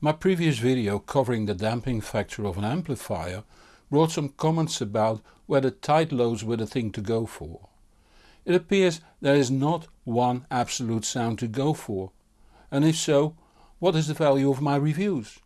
My previous video covering the damping factor of an amplifier brought some comments about whether tight lows were the thing to go for. It appears there is not one absolute sound to go for, and if so, what is the value of my reviews?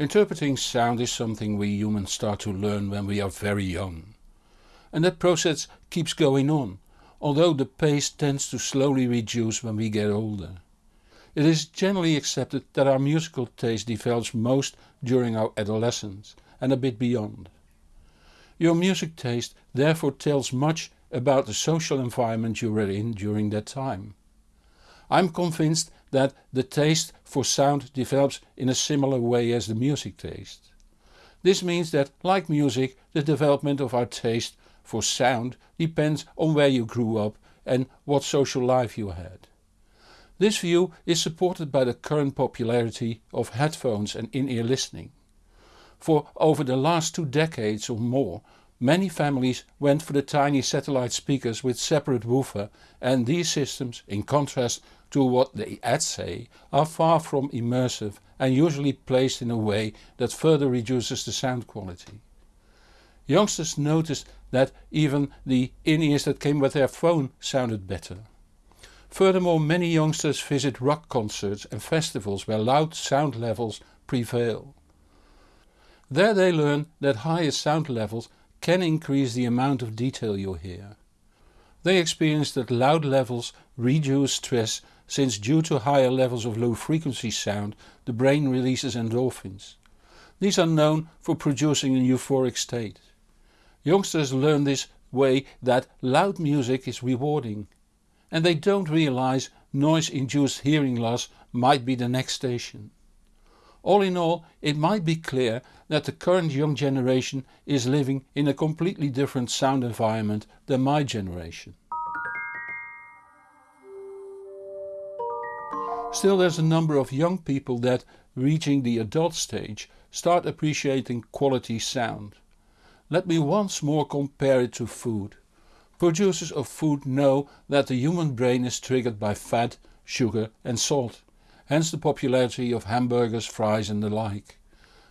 Interpreting sound is something we humans start to learn when we are very young. And that process keeps going on, although the pace tends to slowly reduce when we get older. It is generally accepted that our musical taste develops most during our adolescence and a bit beyond. Your music taste therefore tells much about the social environment you were in during that time. I'm convinced that the taste for sound develops in a similar way as the music taste. This means that, like music, the development of our taste for sound depends on where you grew up and what social life you had. This view is supported by the current popularity of headphones and in-ear listening. For over the last two decades or more Many families went for the tiny satellite speakers with separate woofer and these systems, in contrast to what the ads say, are far from immersive and usually placed in a way that further reduces the sound quality. Youngsters noticed that even the in-ears that came with their phone sounded better. Furthermore many youngsters visit rock concerts and festivals where loud sound levels prevail. There they learn that higher sound levels can increase the amount of detail you hear. They experience that loud levels reduce stress since due to higher levels of low frequency sound the brain releases endorphins. These are known for producing a euphoric state. Youngsters learn this way that loud music is rewarding. And they don't realize noise induced hearing loss might be the next station. All in all it might be clear that the current young generation is living in a completely different sound environment than my generation. Still there's a number of young people that, reaching the adult stage, start appreciating quality sound. Let me once more compare it to food. Producers of food know that the human brain is triggered by fat, sugar and salt hence the popularity of hamburgers, fries and the like.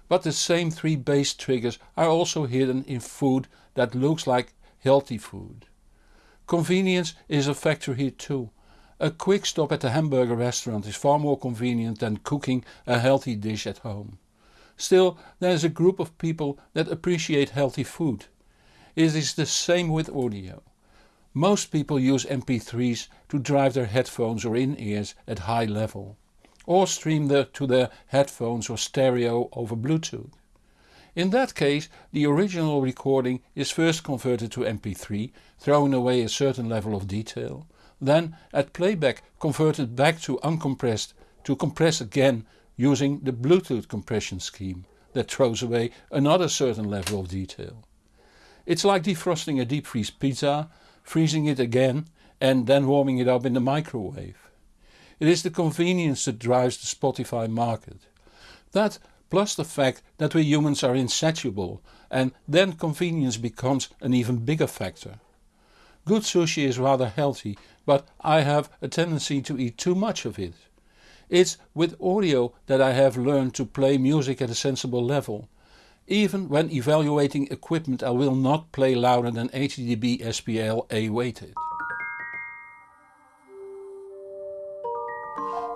But the same three base triggers are also hidden in food that looks like healthy food. Convenience is a factor here too. A quick stop at a hamburger restaurant is far more convenient than cooking a healthy dish at home. Still there is a group of people that appreciate healthy food. It is the same with audio. Most people use MP3s to drive their headphones or in-ears at high level or stream the, to their headphones or stereo over Bluetooth. In that case the original recording is first converted to MP3, throwing away a certain level of detail, then at playback converted back to uncompressed to compress again using the Bluetooth compression scheme that throws away another certain level of detail. It's like defrosting a deep freeze pizza, freezing it again and then warming it up in the microwave. It is the convenience that drives the Spotify market. That plus the fact that we humans are insatiable and then convenience becomes an even bigger factor. Good sushi is rather healthy but I have a tendency to eat too much of it. It's with audio that I have learned to play music at a sensible level. Even when evaluating equipment I will not play louder than 80 dB SPL A weighted.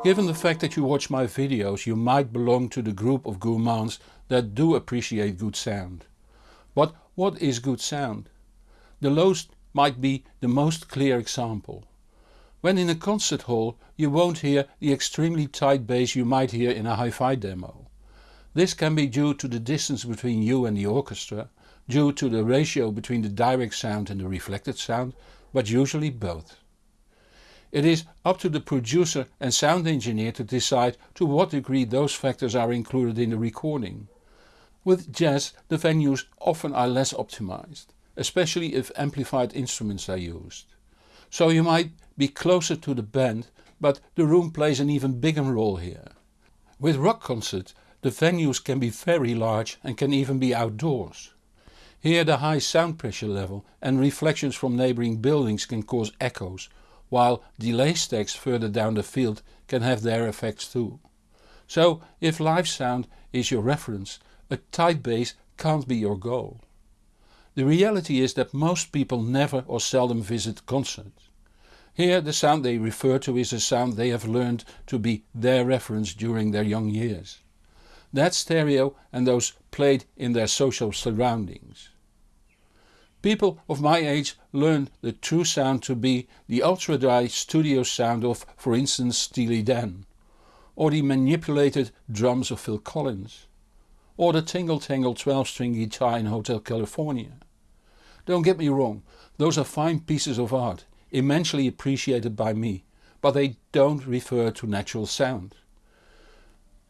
Given the fact that you watch my videos you might belong to the group of gourmands that do appreciate good sound. But what is good sound? The lows might be the most clear example. When in a concert hall you won't hear the extremely tight bass you might hear in a hi-fi demo. This can be due to the distance between you and the orchestra, due to the ratio between the direct sound and the reflected sound, but usually both. It is up to the producer and sound engineer to decide to what degree those factors are included in the recording. With jazz the venues often are less optimized, especially if amplified instruments are used. So you might be closer to the band but the room plays an even bigger role here. With rock concerts the venues can be very large and can even be outdoors. Here the high sound pressure level and reflections from neighbouring buildings can cause echoes, while delay stacks further down the field can have their effects too. So if live sound is your reference, a tight bass can't be your goal. The reality is that most people never or seldom visit concerts. Here the sound they refer to is a sound they have learned to be their reference during their young years. That stereo and those played in their social surroundings. People of my age learned the true sound to be the ultra dry studio sound of for instance Steely Dan, or the manipulated drums of Phil Collins, or the tingle tangle 12 string guitar in Hotel California. Don't get me wrong, those are fine pieces of art, immensely appreciated by me, but they don't refer to natural sound.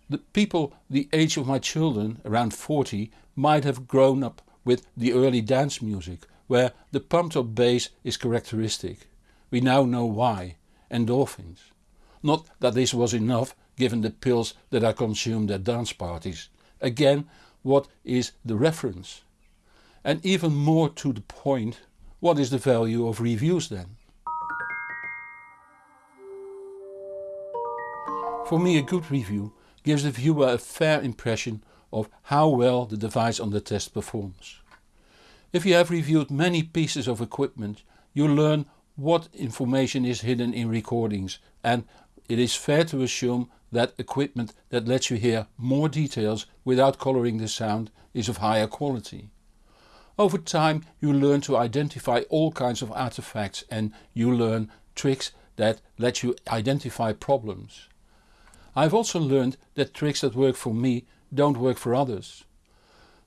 The people the age of my children, around 40, might have grown up with the early dance music, where the pumped up bass is characteristic. We now know why, endorphins. Not that this was enough given the pills that I consumed at dance parties. Again, what is the reference? And even more to the point, what is the value of reviews then? For me a good review gives the viewer a fair impression of how well the device under test performs. If you have reviewed many pieces of equipment you learn what information is hidden in recordings and it is fair to assume that equipment that lets you hear more details without colouring the sound is of higher quality. Over time you learn to identify all kinds of artifacts and you learn tricks that let you identify problems. I've also learned that tricks that work for me don't work for others.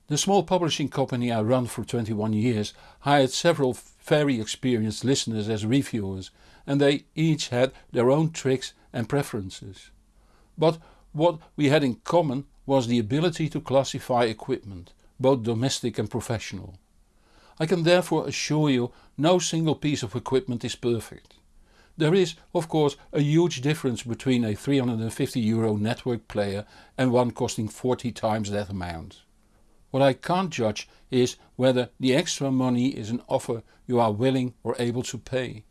The small publishing company I run for 21 years hired several very experienced listeners as reviewers and they each had their own tricks and preferences. But what we had in common was the ability to classify equipment, both domestic and professional. I can therefore assure you no single piece of equipment is perfect. There is of course a huge difference between a 350 euro network player and one costing 40 times that amount. What I can't judge is whether the extra money is an offer you are willing or able to pay.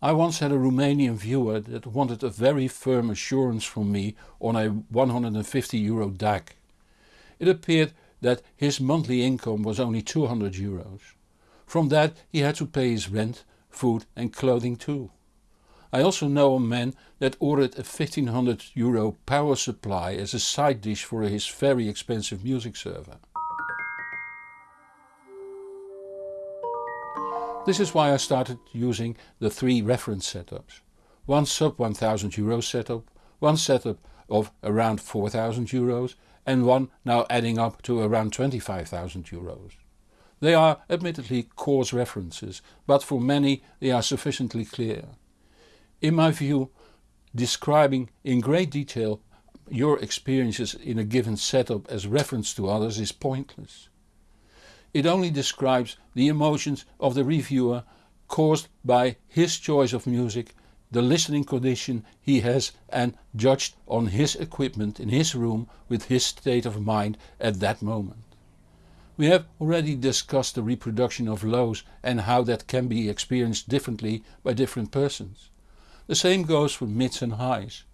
I once had a Romanian viewer that wanted a very firm assurance from me on a 150 euro DAC. It appeared that his monthly income was only 200 euros. From that he had to pay his rent food and clothing too. I also know a man that ordered a 1500 euro power supply as a side dish for his very expensive music server. This is why I started using the three reference setups. One sub 1000 euro setup, one setup of around 4000 euros and one now adding up to around 25,000 euros. They are admittedly coarse references, but for many they are sufficiently clear. In my view, describing in great detail your experiences in a given setup as reference to others is pointless. It only describes the emotions of the reviewer caused by his choice of music, the listening condition he has and judged on his equipment in his room with his state of mind at that moment. We have already discussed the reproduction of lows and how that can be experienced differently by different persons. The same goes for mids and highs.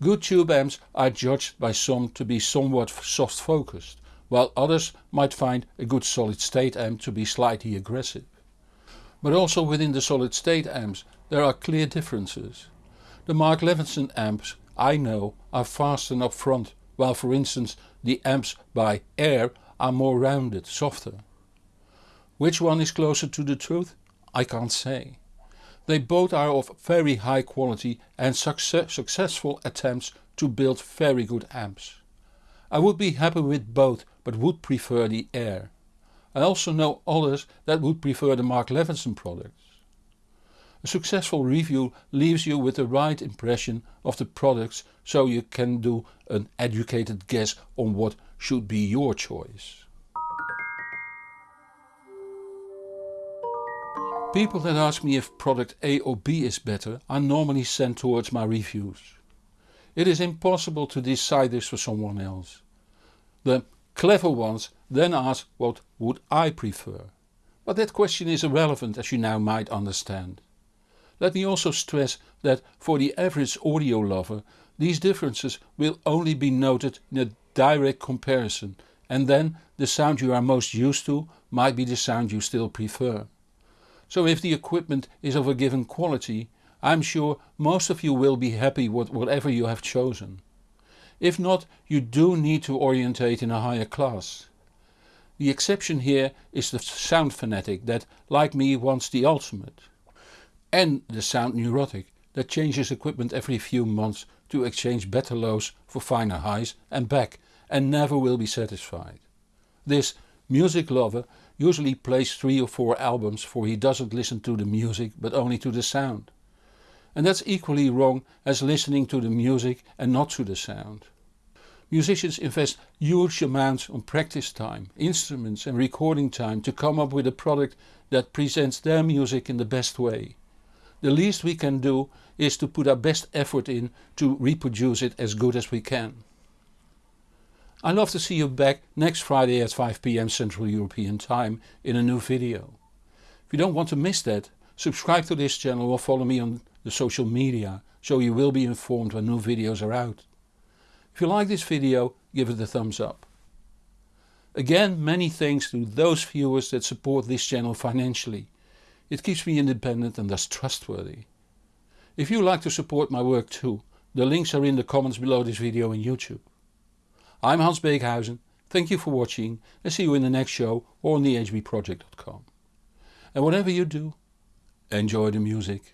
Good tube amps are judged by some to be somewhat soft focused, while others might find a good solid state amp to be slightly aggressive. But also within the solid state amps there are clear differences. The Mark Levinson amps I know are fast and upfront, while for instance the amps by Ayre are more rounded, softer. Which one is closer to the truth? I can't say. They both are of very high quality and success successful attempts to build very good amps. I would be happy with both but would prefer the Ayre. I also know others that would prefer the Mark Levinson products. A successful review leaves you with the right impression of the products so you can do an educated guess on what should be your choice. People that ask me if product A or B is better are normally sent towards my reviews. It is impossible to decide this for someone else. The Clever ones then ask what would I prefer. But that question is irrelevant as you now might understand. Let me also stress that for the average audio lover these differences will only be noted in a direct comparison and then the sound you are most used to might be the sound you still prefer. So if the equipment is of a given quality I'm sure most of you will be happy with whatever you have chosen. If not you do need to orientate in a higher class. The exception here is the sound fanatic that like me wants the ultimate. And the sound neurotic that changes equipment every few months to exchange better lows for finer highs and back and never will be satisfied. This music lover usually plays 3 or 4 albums for he doesn't listen to the music but only to the sound. And that's equally wrong as listening to the music and not to the sound. Musicians invest huge amounts on practice time, instruments and recording time to come up with a product that presents their music in the best way. The least we can do is to put our best effort in to reproduce it as good as we can. I love to see you back next Friday at 5pm Central European Time in a new video. If you don't want to miss that, subscribe to this channel or follow me on the social media so you will be informed when new videos are out. If you like this video give it a thumbs up. Again many thanks to those viewers that support this channel financially. It keeps me independent and thus trustworthy. If you like to support my work too, the links are in the comments below this video on YouTube. I'm Hans Beekhuyzen, thank you for watching and see you in the next show or on thehbproject.com. And whatever you do, enjoy the music.